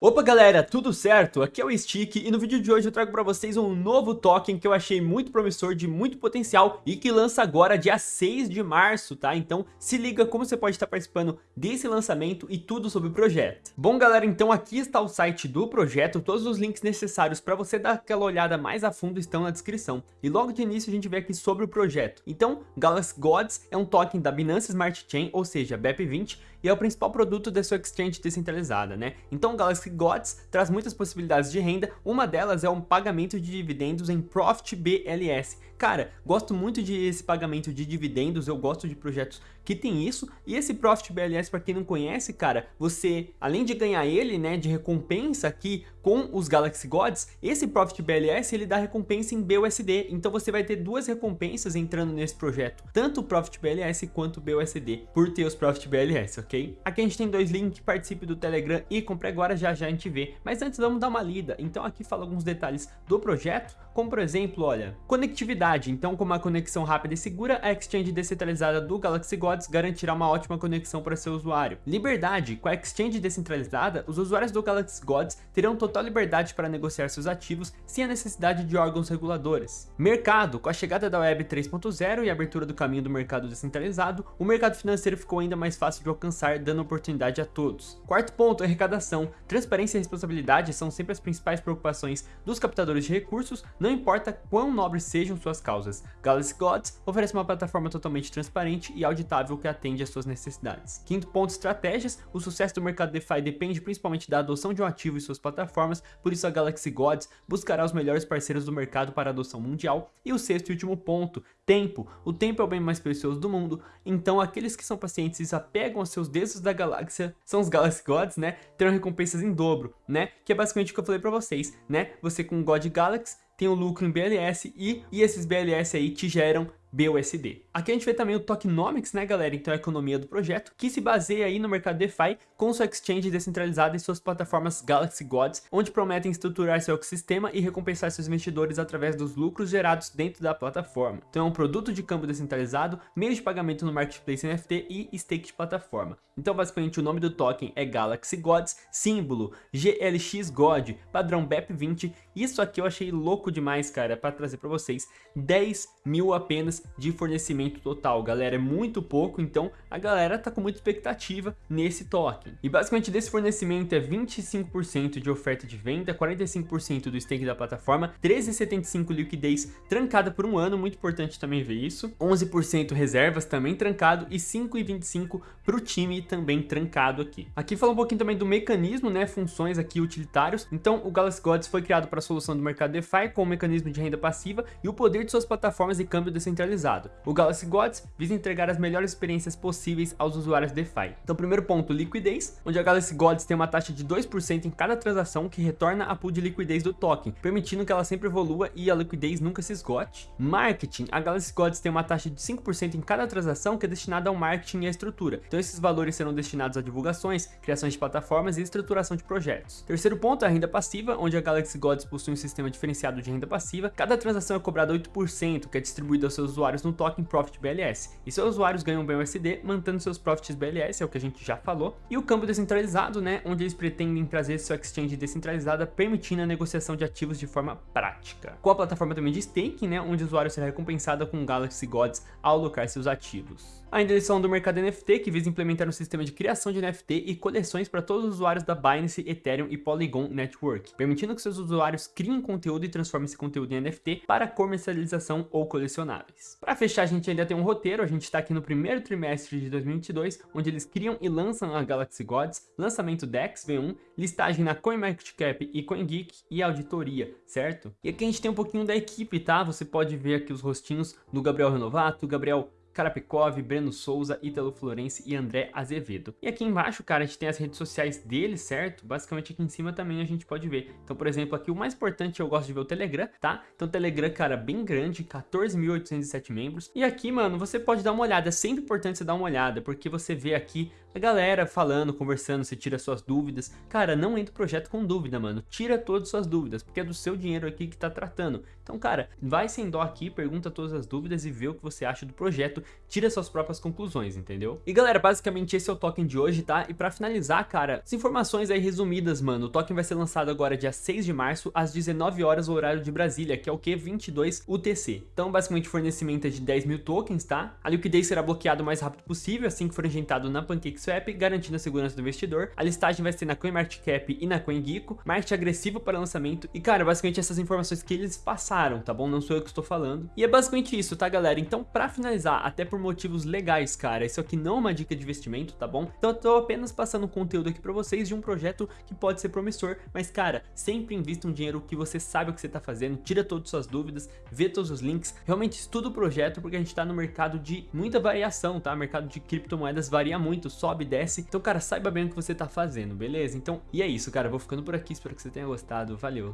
Opa galera, tudo certo? Aqui é o Stick e no vídeo de hoje eu trago para vocês um novo token que eu achei muito promissor, de muito potencial e que lança agora dia 6 de março, tá? Então se liga como você pode estar participando desse lançamento e tudo sobre o projeto. Bom galera, então aqui está o site do projeto, todos os links necessários para você dar aquela olhada mais a fundo estão na descrição. E logo de início a gente vê aqui sobre o projeto. Então, Galaxy Gods é um token da Binance Smart Chain, ou seja, BEP20, e é o principal produto da sua exchange descentralizada, né? Então o Galaxy Gods traz muitas possibilidades de renda, uma delas é o pagamento de dividendos em Profit BLS. Cara, gosto muito de esse pagamento de dividendos, eu gosto de projetos que tem isso, e esse Profit BLS, para quem não conhece, cara, você, além de ganhar ele, né, de recompensa aqui com os Galaxy Gods, esse Profit BLS, ele dá recompensa em BUSD, então você vai ter duas recompensas entrando nesse projeto, tanto o Profit BLS quanto o BUSD, por ter os Profit BLS, ok? Aqui a gente tem dois links, participe do Telegram e compre agora, já já a gente vê, mas antes vamos dar uma lida, então aqui fala alguns detalhes do projeto, como por exemplo, olha, conectividade, então com uma conexão rápida e segura, a exchange descentralizada do Galaxy Gods garantirá uma ótima conexão para seu usuário. Liberdade, com a exchange descentralizada, os usuários do Galaxy Gods terão total liberdade para negociar seus ativos sem a necessidade de órgãos reguladores. Mercado, com a chegada da Web 3.0 e a abertura do caminho do mercado descentralizado, o mercado financeiro ficou ainda mais fácil de alcançar, dando oportunidade a todos. Quarto ponto, arrecadação. Transparência e responsabilidade são sempre as principais preocupações dos captadores de recursos, não não importa quão nobres sejam suas causas, Galaxy Gods oferece uma plataforma totalmente transparente e auditável que atende às suas necessidades. Quinto ponto, estratégias. O sucesso do mercado DeFi depende principalmente da adoção de um ativo e suas plataformas, por isso a Galaxy Gods buscará os melhores parceiros do mercado para adoção mundial. E o sexto e último ponto, tempo. O tempo é o bem mais precioso do mundo, então aqueles que são pacientes e se apegam aos seus deuses da galáxia, são os Galaxy Gods, né, terão recompensas em dobro, né, que é basicamente o que eu falei pra vocês, né, você com o God Galaxy tem o lucro em BLS e, e esses BLS aí te geram BUSD. Aqui a gente vê também o tokenomics, né galera, então a economia do projeto, que se baseia aí no mercado DeFi com sua exchange descentralizada e suas plataformas Galaxy Gods, onde prometem estruturar seu ecossistema e recompensar seus investidores através dos lucros gerados dentro da plataforma. Então é um produto de câmbio descentralizado, meio de pagamento no marketplace NFT e stake de plataforma. Então basicamente o nome do token é Galaxy Gods, símbolo GLX God, padrão BEP20, isso aqui eu achei louco demais cara, para trazer para vocês, 10 mil apenas de fornecimento total, galera, é muito pouco, então a galera tá com muita expectativa nesse token. E basicamente desse fornecimento é 25% de oferta de venda, 45% do stake da plataforma, 13,75 liquidez trancada por um ano, muito importante também ver isso, 11% reservas também trancado e 5,25 para o time também trancado aqui. Aqui fala um pouquinho também do mecanismo, né, funções aqui utilitários, então o Galaxy Gods foi criado para a solução do mercado DeFi com o mecanismo de renda passiva e o poder de suas plataformas e câmbio descentralizado centralizado. O Galaxy Gods visa entregar as melhores experiências possíveis aos usuários DeFi. Então, primeiro ponto, liquidez, onde a Galaxy Gods tem uma taxa de 2% em cada transação que retorna a pool de liquidez do token, permitindo que ela sempre evolua e a liquidez nunca se esgote. Marketing, a Galaxy Gods tem uma taxa de 5% em cada transação que é destinada ao marketing e à estrutura. Então, esses valores serão destinados a divulgações, criações de plataformas e estruturação de projetos. Terceiro ponto é a renda passiva, onde a Galaxy Gods possui um sistema diferenciado de renda passiva. Cada transação é cobrada 8%, que é distribuído aos seus usuários no token Profit BLS. E seus usuários ganham BUSD mantendo seus Profits BLS, é o que a gente já falou. E o câmbio descentralizado, né, onde eles pretendem trazer sua exchange descentralizada, permitindo a negociação de ativos de forma prática. Com a plataforma também de staking, né, onde o usuário será recompensado com Galaxy Gods ao alocar seus ativos. Ainda eles são do mercado NFT, que visa implementar um sistema de criação de NFT e coleções para todos os usuários da Binance, Ethereum e Polygon Network, permitindo que seus usuários criem conteúdo e transformem esse conteúdo em NFT para comercialização ou colecionáveis. Para fechar, a gente ainda tem um roteiro, a gente está aqui no primeiro trimestre de 2022, onde eles criam e lançam a Galaxy Gods, lançamento DEX V1, listagem na CoinMarketCap e CoinGeek e auditoria, certo? E aqui a gente tem um pouquinho da equipe, tá? Você pode ver aqui os rostinhos do Gabriel Renovato, Gabriel Karapikov, Breno Souza, Ítalo Florense e André Azevedo. E aqui embaixo, cara, a gente tem as redes sociais deles, certo? Basicamente aqui em cima também a gente pode ver. Então, por exemplo, aqui o mais importante eu gosto de ver o Telegram, tá? Então, o Telegram, cara, bem grande, 14.807 membros. E aqui, mano, você pode dar uma olhada. É sempre importante você dar uma olhada, porque você vê aqui galera falando, conversando, você tira suas dúvidas. Cara, não entra o projeto com dúvida, mano. Tira todas as suas dúvidas, porque é do seu dinheiro aqui que tá tratando. Então, cara, vai sem dó aqui, pergunta todas as dúvidas e vê o que você acha do projeto, tira suas próprias conclusões, entendeu? E galera, basicamente esse é o token de hoje, tá? E pra finalizar, cara, as informações aí resumidas, mano, o token vai ser lançado agora dia 6 de março, às 19 horas, horário de Brasília, que é o que? 22 UTC. Então, basicamente, fornecimento é de 10 mil tokens, tá? A liquidez será bloqueada o mais rápido possível, assim que for injetado na PancakeSwap, garantindo a segurança do investidor. A listagem vai ser na CoinMarketCap e na CoinGecko, marketing agressivo para lançamento. E, cara, basicamente essas informações que eles passaram, tá bom? Não sou eu que estou falando. E é basicamente isso, tá, galera? Então, pra finalizar, até por motivos legais, cara, isso aqui não é uma dica de investimento, tá bom? Então, eu tô apenas passando conteúdo aqui pra vocês de um projeto que pode ser promissor, mas, cara, sempre invista um dinheiro que você sabe o que você tá fazendo, tira todas as suas dúvidas, vê todos os links, realmente estuda o projeto, porque a gente tá no mercado de muita variação, tá? O mercado de criptomoedas varia muito, sobe e desce. Então, cara, saiba bem o que você tá fazendo, beleza? Então, e é isso, cara. Eu vou ficando por aqui, espero que você tenha gostado. Valeu,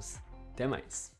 até mais.